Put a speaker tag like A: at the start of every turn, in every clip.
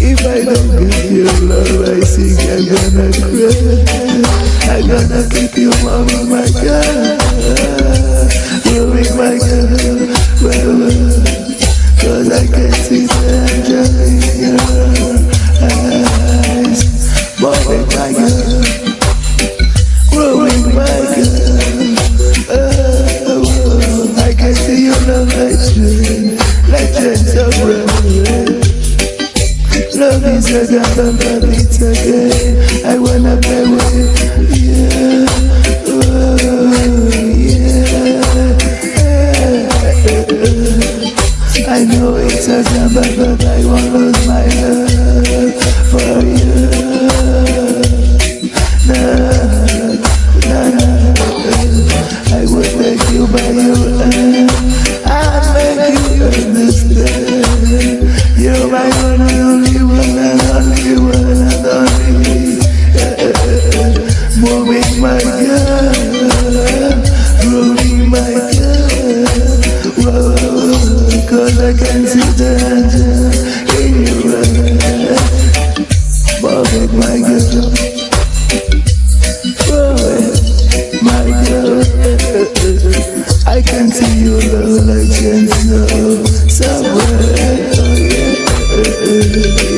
A: If I don't give you love, I think I'm gonna cry. I'm gonna keep you, mama, my girl. You'll be my girl. The beats again. I wanna with yeah, oh, yeah. I know it's a gamble, but I won't lose my love for you. Girl, rolling my girl. I can see the angel my girl. My girl. I can see you love like somewhere. I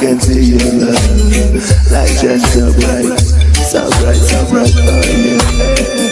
A: can see your love like just so bright, so bright, so bright. Oh yeah.